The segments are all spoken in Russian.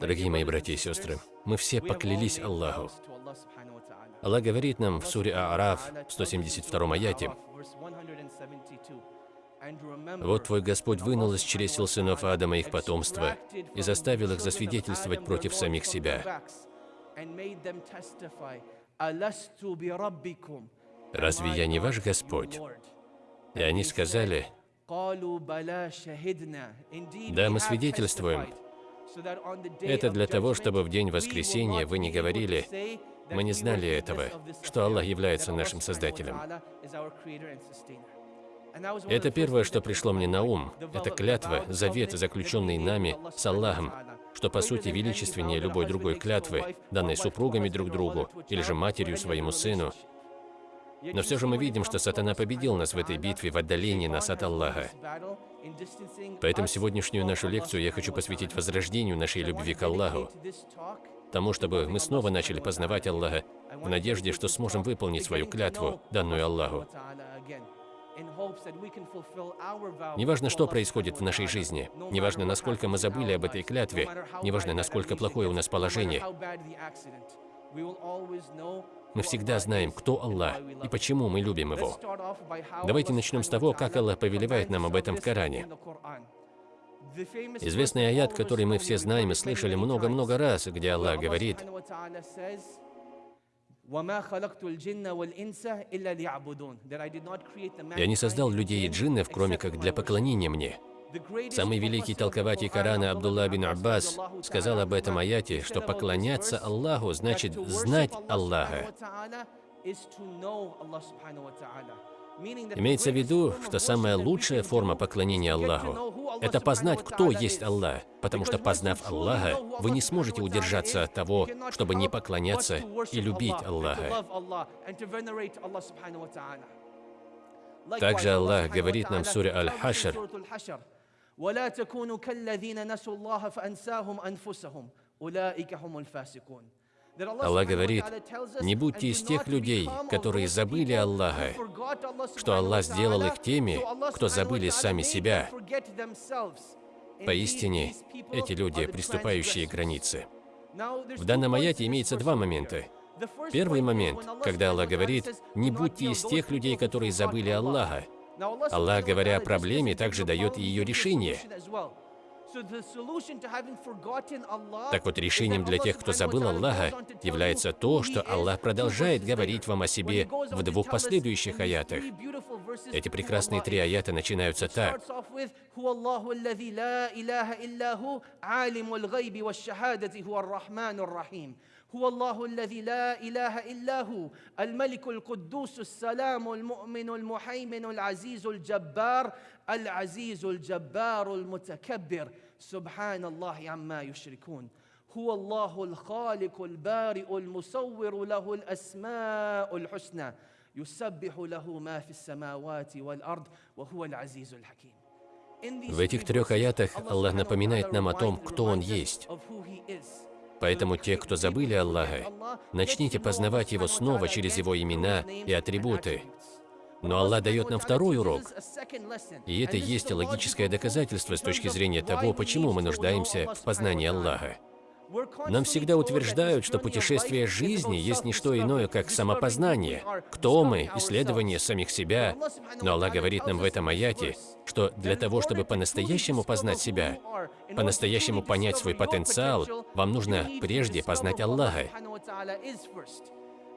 Дорогие мои братья и сестры, мы все поклялись Аллаху. Аллах говорит нам в суре Аараф, 172 аяте, «Вот твой Господь вынул из чресел сынов Адама их потомство и заставил их засвидетельствовать против самих себя. Разве я не ваш Господь?» И они сказали, «Да, мы свидетельствуем, это для того, чтобы в день воскресения вы не говорили, мы не знали этого, что Аллах является нашим Создателем. Это первое, что пришло мне на ум. Это клятва, завет, заключенный нами с Аллахом, что по сути величественнее любой другой клятвы, данной супругами друг другу или же матерью своему сыну, но все же мы видим, что сатана победил нас в этой битве в отдалении нас от Аллаха. Поэтому сегодняшнюю нашу лекцию я хочу посвятить возрождению нашей любви к Аллаху, тому, чтобы мы снова начали познавать Аллаха, в надежде, что сможем выполнить свою клятву, данную Аллаху. Неважно, что происходит в нашей жизни, неважно, насколько мы забыли об этой клятве, неважно, насколько плохое у нас положение, мы всегда знаем, кто Аллах и почему мы любим Его. Давайте начнем с того, как Аллах повелевает нам об этом в Коране. Известный аят, который мы все знаем и слышали много-много раз, где Аллах говорит, «Я не создал людей и джиннов, кроме как для поклонения мне». Самый великий толкователь Корана Абдулла бин Аббас сказал об этом аяте, что поклоняться Аллаху значит знать Аллаха. Имеется в виду, что самая лучшая форма поклонения Аллаху – это познать, кто есть Аллах, потому что, познав Аллаха, вы не сможете удержаться от того, чтобы не поклоняться и любить Аллаха. Также Аллах говорит нам в суре Аль-Хашр, ولا تكونوا كالذين نسوا الله فأنساهم أنفسهم أولئك هم الفاسقون Аллах говорит, не будьте из тех людей, которые забыли Аллаха, что Аллах сделал их теми, кто забыли сами себя. Поистине, эти люди, приступающие к границе. В данном аяте имеется два момента. Первый момент, когда Аллах говорит, не будьте из тех людей, которые забыли Аллаха. Аллах, говоря о проблеме, также дает ее решение. Так вот, решением для тех, кто забыл Аллаха, является то, что Аллах продолжает говорить вам о себе в двух последующих аятах. Эти прекрасные три аята начинаются так. هو الله الذي لا اله الا هو الملك القدوس السلام المؤمن المحيمن العزيز الجبار العزيز الجبار المتكبر سبحان الله عما يشركون هو الله الخالق البارئ المصور له الاسماء الحسنى يسبح له ما في السماوات والارض وهو العزيز الحكيم В этих трех аятах Аллах напоминает нам о том, кто Он есть. Поэтому те, кто забыли Аллаха, начните познавать Его снова через Его имена и атрибуты. Но Аллах дает нам второй урок. И это есть логическое доказательство с точки зрения того, почему мы нуждаемся в познании Аллаха. Нам всегда утверждают, что путешествие жизни есть не что иное, как самопознание. Кто мы, исследование самих себя. Но Аллах говорит нам в этом аяте, что для того, чтобы по-настоящему познать себя, по-настоящему понять свой потенциал, вам нужно прежде познать Аллаха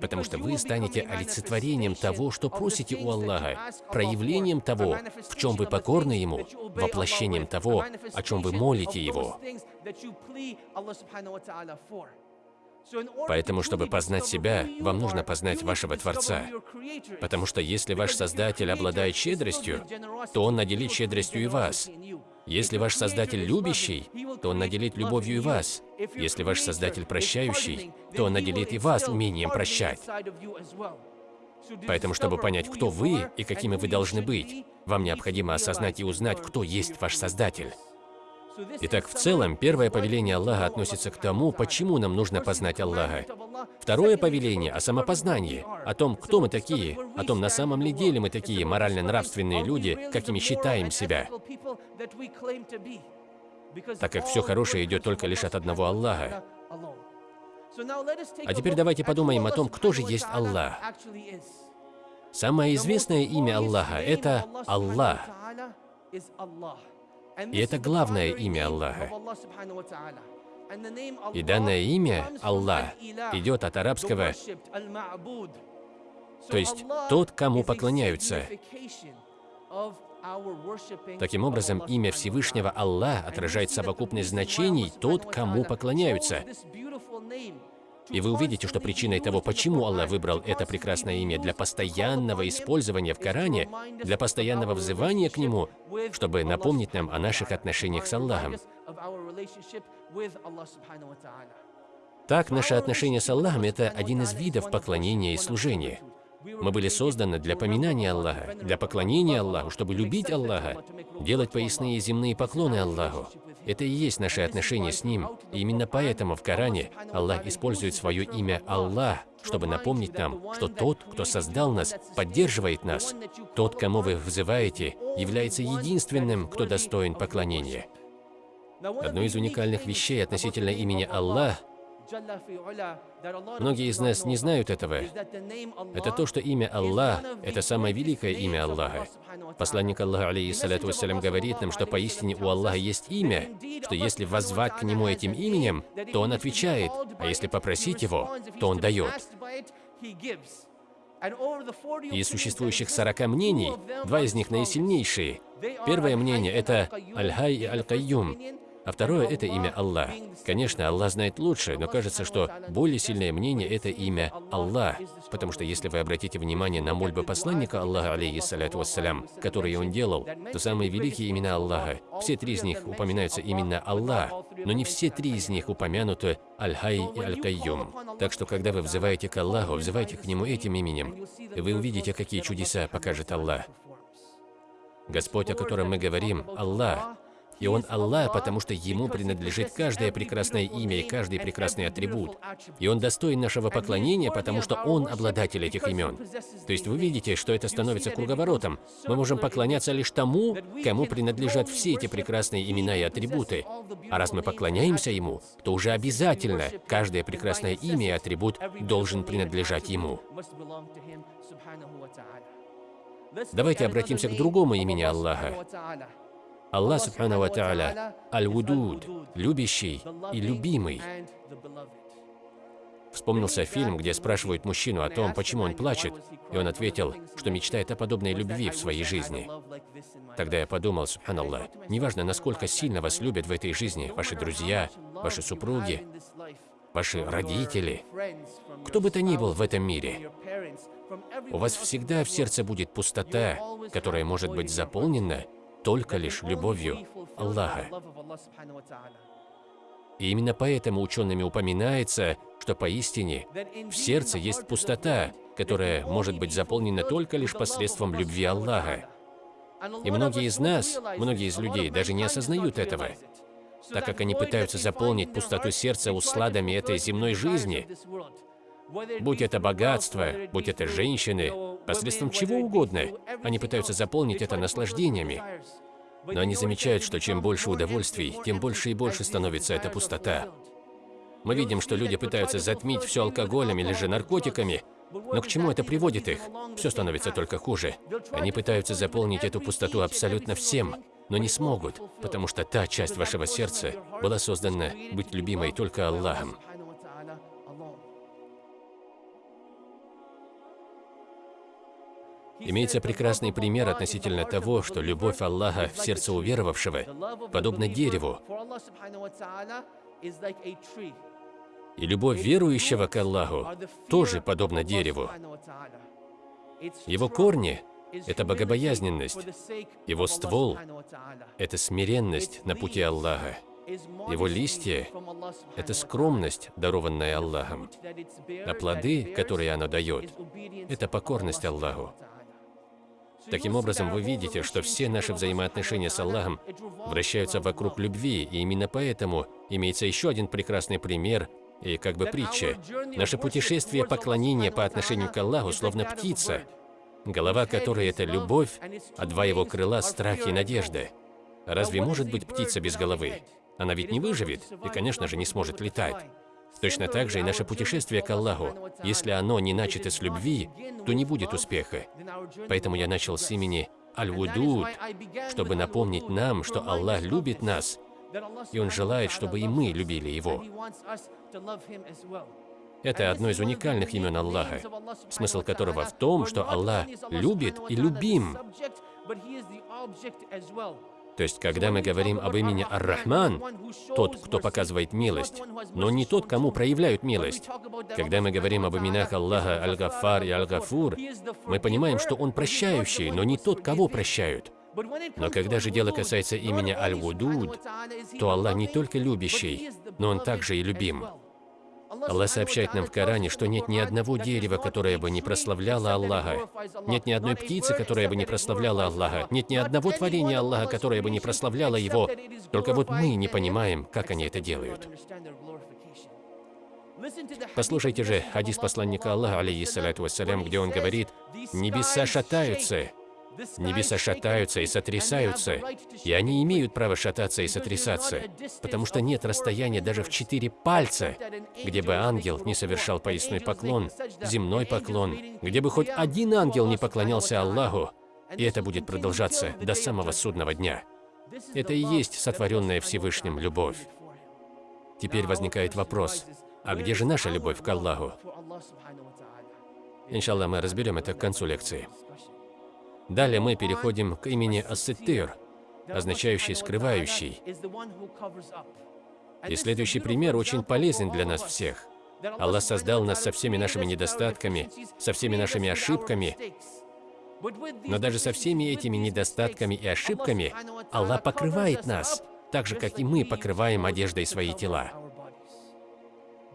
потому что вы станете олицетворением того, что просите у Аллаха, проявлением того, в чем вы покорны Ему, воплощением того, о чем вы молите Его. Поэтому, чтобы познать себя, вам нужно познать вашего Творца. Потому что если ваш Создатель обладает щедростью, то Он наделит щедростью и вас. Если ваш Создатель любящий, то Он наделит любовью и вас. Если ваш Создатель прощающий, то Он наделит и вас умением прощать. Поэтому, чтобы понять, кто вы и какими вы должны быть, вам необходимо осознать и узнать, кто есть ваш Создатель. Итак, в целом, первое повеление Аллаха относится к тому, почему нам нужно познать Аллаха. Второе повеление о самопознании, о том, кто мы такие, о том, на самом ли деле мы такие морально-нравственные люди, какими считаем себя. так как все хорошее идет только лишь от одного Аллаха. А теперь давайте подумаем о том, кто же есть Аллах. Самое известное имя Аллаха – это Аллах. И это главное имя Аллаха. И данное имя Аллах идет от арабского, то есть тот, кому поклоняются. Таким образом, имя Всевышнего Аллах отражает совокупность значений «тот, кому поклоняются». И вы увидите, что причиной того, почему Аллах выбрал это прекрасное имя для постоянного использования в Коране, для постоянного взывания к Нему, чтобы напомнить нам о наших отношениях с Аллахом. Так, наше отношение с Аллахом – это один из видов поклонения и служения. Мы были созданы для поминания Аллаха, для поклонения Аллаху, чтобы любить Аллаха, делать поясные земные поклоны Аллаху. Это и есть наше отношение с Ним. И именно поэтому в Коране Аллах использует свое имя Аллах, чтобы напомнить нам, что тот, кто создал нас, поддерживает нас. Тот, кому вы взываете, является единственным, кто достоин поклонения. Одной из уникальных вещей относительно имени Аллах Многие из нас не знают этого. Это то, что имя Аллах – это самое великое имя Аллаха. Посланник Аллаха, алейхиссалату вассалям, говорит нам, что поистине у Аллаха есть имя, что если воззвать к Нему этим именем, то Он отвечает, а если попросить Его, то Он дает. Из существующих 40 мнений, два из них наисильнейшие. Первое мнение – это Аль-Хай и Аль-Кайюм, а второе – это имя Аллах. Конечно, Аллах знает лучше, но кажется, что более сильное мнение – это имя Аллах. Потому что если вы обратите внимание на мольбы посланника Аллаха, алейхиссаляту вассалям, которые он делал, то самые великие имена Аллаха, все три из них упоминаются именно Аллах, но не все три из них упомянуты Аль-Хай и Аль-Кайюм. Так что, когда вы взываете к Аллаху, взывайте к Нему этим именем, и вы увидите, какие чудеса покажет Аллах. Господь, о котором мы говорим, Аллах, и Он Аллах, потому что Ему принадлежит каждое прекрасное имя и каждый прекрасный атрибут. И Он достоин нашего поклонения, потому что Он обладатель этих имен. То есть вы видите, что это становится круговоротом. Мы можем поклоняться лишь тому, кому принадлежат все эти прекрасные имена и атрибуты. А раз мы поклоняемся Ему, то уже обязательно каждое прекрасное имя и атрибут должен принадлежать Ему. Давайте обратимся к другому имени Аллаха. Аллах Субхану Ва Аль-Вудуд, любящий и любимый. Вспомнился фильм, где спрашивают мужчину о том, почему он плачет, и он ответил, что мечтает о подобной любви в своей жизни. Тогда я подумал, субханаллах, неважно, насколько сильно вас любят в этой жизни ваши друзья, ваши супруги, ваши родители, кто бы то ни был в этом мире, у вас всегда в сердце будет пустота, которая может быть заполнена только лишь любовью Аллаха. И именно поэтому учеными упоминается, что поистине в сердце есть пустота, которая может быть заполнена только лишь посредством любви Аллаха. И многие из нас, многие из людей даже не осознают этого, так как они пытаются заполнить пустоту сердца усладами этой земной жизни, будь это богатство, будь это женщины, посредством чего угодно. Они пытаются заполнить это наслаждениями. Но они замечают, что чем больше удовольствий, тем больше и больше становится эта пустота. Мы видим, что люди пытаются затмить все алкоголем или же наркотиками, но к чему это приводит их? Все становится только хуже. Они пытаются заполнить эту пустоту абсолютно всем, но не смогут, потому что та часть вашего сердца была создана быть любимой только Аллахом. Имеется прекрасный пример относительно того, что любовь Аллаха в сердце уверовавшего подобна дереву, и любовь верующего к Аллаху тоже подобна дереву. Его корни – это богобоязненность, его ствол – это смиренность на пути Аллаха. Его листья – это скромность, дарованная Аллахом, а плоды, которые оно дает – это покорность Аллаху. Таким образом, вы видите, что все наши взаимоотношения с Аллахом вращаются вокруг любви, и именно поэтому имеется еще один прекрасный пример и как бы притча. Наше путешествие поклонения по отношению к Аллаху словно птица, голова которой – это любовь, а два его крыла – страх и надежда. Разве может быть птица без головы? она ведь не выживет и, конечно же, не сможет летать. Точно так же и наше путешествие к Аллаху. Если оно не начато с любви, то не будет успеха. Поэтому я начал с имени Аль-Вудуд, чтобы напомнить нам, что Аллах любит нас, и Он желает, чтобы и мы любили Его. Это одно из уникальных имен Аллаха, смысл которого в том, что Аллах любит и любим. То есть, когда мы говорим об имени Ар-Рахман, тот, кто показывает милость, но не тот, кому проявляют милость. Когда мы говорим об именах Аллаха Аль-Гафар и Аль-Гафур, мы понимаем, что Он прощающий, но не тот, кого прощают. Но когда же дело касается имени Аль-Вудуд, то Аллах не только любящий, но Он также и любим. Аллах сообщает нам в Коране, что нет ни одного дерева, которое бы не прославляло Аллаха. Нет ни одной птицы, которая бы не прославляла Аллаха. Нет ни одного творения Аллаха, которое бы не прославляло Его. Только вот мы не понимаем, как они это делают. Послушайте же хадис посланника Аллаха, алейхиссалату вассалям, где он говорит, «Небеса шатаются, Небеса шатаются и сотрясаются, и они имеют право шататься и сотрясаться, потому что нет расстояния даже в четыре пальца, где бы ангел не совершал поясной поклон, земной поклон, где бы хоть один ангел не поклонялся Аллаху, и это будет продолжаться до самого судного дня. Это и есть сотворенная Всевышним любовь. Теперь возникает вопрос, а где же наша любовь к Аллаху? Иншаллах, мы разберем это к концу лекции. Далее мы переходим к имени Ассетир, означающий «скрывающий». И следующий пример очень полезен для нас всех. Аллах создал нас со всеми нашими недостатками, со всеми нашими ошибками. Но даже со всеми этими недостатками и ошибками Аллах покрывает нас, так же, как и мы покрываем одеждой свои тела.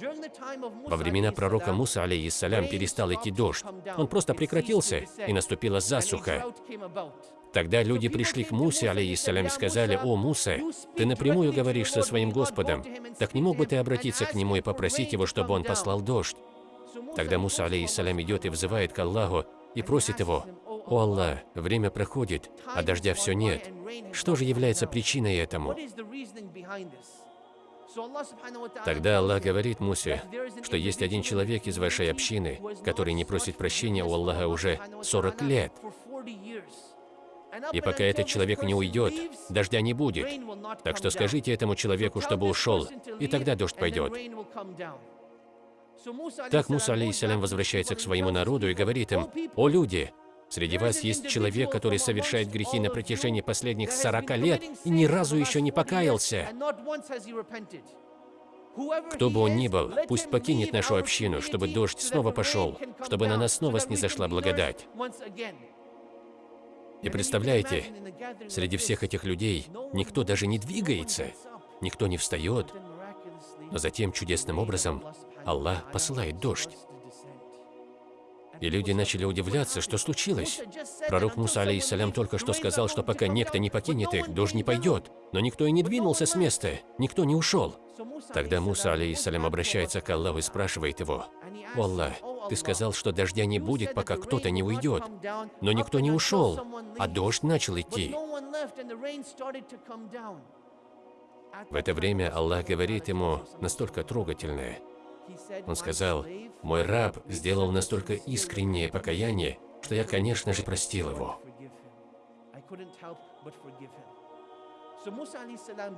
Во времена пророка Муса, алейхиссалям, перестал идти дождь. Он просто прекратился, и наступила засуха. Тогда люди пришли к Мусе, алейхиссалям, и сказали, «О, Муса, ты напрямую говоришь со своим Господом, так не мог бы ты обратиться к нему и попросить его, чтобы он послал дождь?» Тогда Муса, алейхиссалям, идет и взывает к Аллаху и просит его, «О Аллах, время проходит, а дождя все нет. Что же является причиной этому?» Тогда Аллах говорит Мусе, что есть один человек из вашей общины, который не просит прощения у Аллаха уже 40 лет. И пока этот человек не уйдет, дождя не будет. Так что скажите этому человеку, чтобы ушел, и тогда дождь пойдет. Так Муса, алейхиссалям, возвращается к своему народу и говорит им, «О люди, Среди вас есть человек, который совершает грехи на протяжении последних 40 лет и ни разу еще не покаялся. Кто бы он ни был, пусть покинет нашу общину, чтобы дождь снова пошел, чтобы на нас снова снизошла благодать. И представляете, среди всех этих людей никто даже не двигается, никто не встает, но затем чудесным образом Аллах посылает дождь. И люди начали удивляться, что случилось. Пророк Муса, алейхиссалям, только что сказал, что пока некто не покинет их, дождь не пойдет. Но никто и не двинулся с места, никто не ушел. Тогда Муса, алейхиссалям, обращается к Аллаху и спрашивает его, «О Аллах, ты сказал, что дождя не будет, пока кто-то не уйдет. Но никто не ушел, а дождь начал идти». В это время Аллах говорит ему настолько трогательное – он сказал, «Мой раб сделал настолько искреннее покаяние, что я, конечно же, простил его».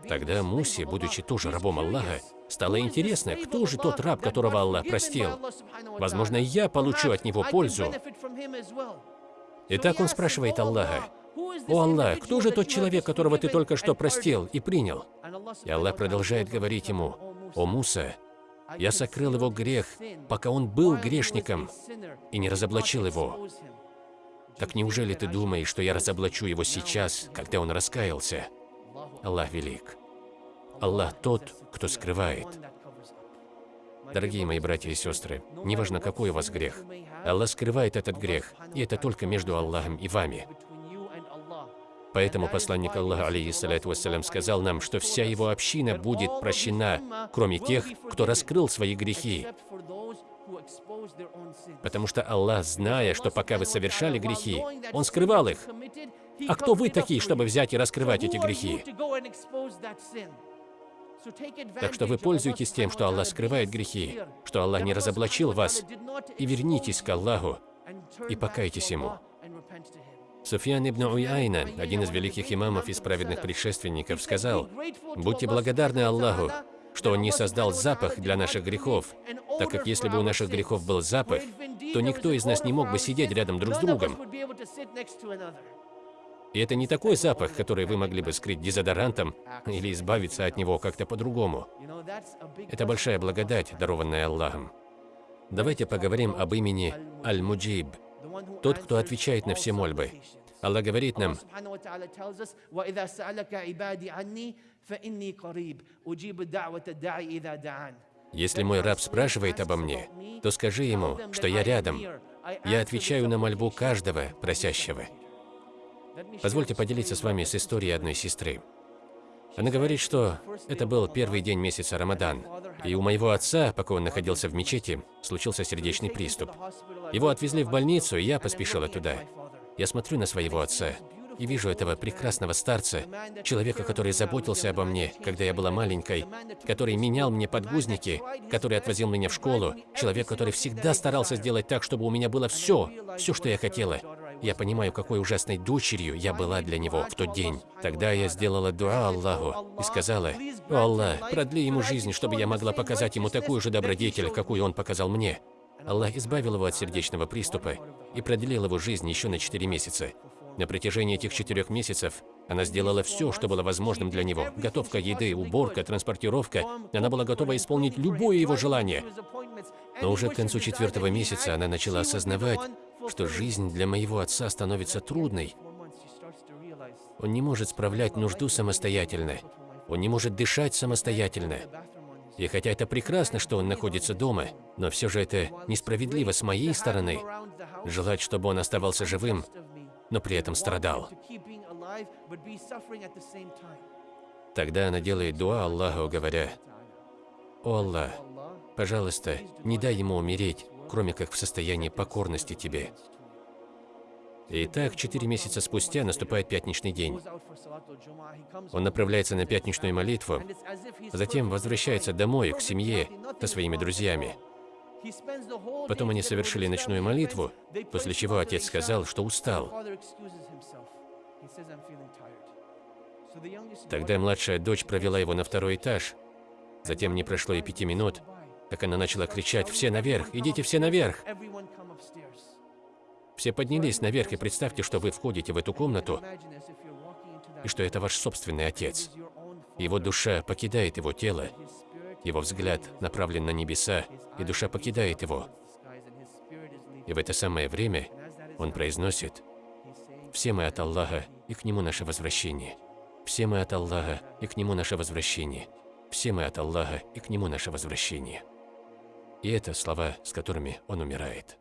Тогда Мусе, будучи тоже рабом Аллаха, стало интересно, кто же тот раб, которого Аллах простил. Возможно, я получу от него пользу. Итак, он спрашивает Аллаха, «О Аллах, кто же тот человек, которого ты только что простил и принял?» И Аллах продолжает говорить ему, «О Муса, я сокрыл его грех, пока он был грешником, и не разоблачил его. Так неужели ты думаешь, что я разоблачу его сейчас, когда он раскаялся? Аллах велик. Аллах тот, кто скрывает. Дорогие мои братья и сестры, неважно, какой у вас грех, Аллах скрывает этот грех, и это только между Аллахом и вами. Поэтому посланник Аллаха, алейхиссалату вассалям, сказал нам, что вся его община будет прощена, кроме тех, кто раскрыл свои грехи. Потому что Аллах, зная, что пока вы совершали грехи, Он скрывал их. А кто вы такие, чтобы взять и раскрывать эти грехи? Так что вы пользуетесь тем, что Аллах скрывает грехи, что Аллах не разоблачил вас, и вернитесь к Аллаху и покайтесь Ему. Суфьян ибн Уяйна, один из великих имамов из праведных предшественников, сказал, «Будьте благодарны Аллаху, что Он не создал запах для наших грехов, так как если бы у наших грехов был запах, то никто из нас не мог бы сидеть рядом друг с другом. И это не такой запах, который вы могли бы скрыть дезодорантом или избавиться от него как-то по-другому. Это большая благодать, дарованная Аллахом. Давайте поговорим об имени Аль-Муджиб, тот, кто отвечает на все мольбы. Аллах говорит нам, если мой раб спрашивает обо мне, то скажи ему, что я рядом. Я отвечаю на мольбу каждого просящего. Позвольте поделиться с вами с историей одной сестры. Она говорит, что это был первый день месяца Рамадан, и у моего отца, пока он находился в мечети, случился сердечный приступ. Его отвезли в больницу, и я поспешила туда. Я смотрю на своего отца и вижу этого прекрасного старца, человека, который заботился обо мне, когда я была маленькой, который менял мне подгузники, который отвозил меня в школу, человек, который всегда старался сделать так, чтобы у меня было все, все, что я хотела. Я понимаю, какой ужасной дочерью я была для него в тот день. Тогда я сделала дуа Аллаху и сказала, «О Аллах, продли ему жизнь, чтобы я могла показать ему такую же добродетель, какую он показал мне». Аллах избавил его от сердечного приступа и продлил его жизнь еще на 4 месяца. На протяжении этих четырех месяцев она сделала все, что было возможным для него. Готовка еды, уборка, транспортировка. Она была готова исполнить любое его желание. Но уже к концу четвертого месяца она начала осознавать, что жизнь для моего отца становится трудной. Он не может справлять нужду самостоятельно. Он не может дышать самостоятельно. И хотя это прекрасно, что он находится дома, но все же это несправедливо с моей стороны, желать, чтобы он оставался живым, но при этом страдал. Тогда она делает дуа Аллаху, говоря, «О Аллах, пожалуйста, не дай ему умереть, кроме как в состоянии покорности Тебе». И так, четыре месяца спустя наступает пятничный день. Он направляется на пятничную молитву, затем возвращается домой, к семье, со своими друзьями. Потом они совершили ночную молитву, после чего отец сказал, что устал. Тогда младшая дочь провела его на второй этаж. Затем не прошло и пяти минут, как она начала кричать «Все наверх! Идите все наверх!» Все поднялись наверх и представьте, что вы входите в эту комнату, и что это ваш собственный отец. Его душа покидает его тело, его взгляд направлен на небеса, и душа покидает его. И в это самое время он произносит, «Все мы от Аллаха, и к Нему наше возвращение. Все мы от Аллаха, и к Нему наше возвращение. Все мы от Аллаха, и к Нему наше возвращение». И это слова, с которыми он умирает.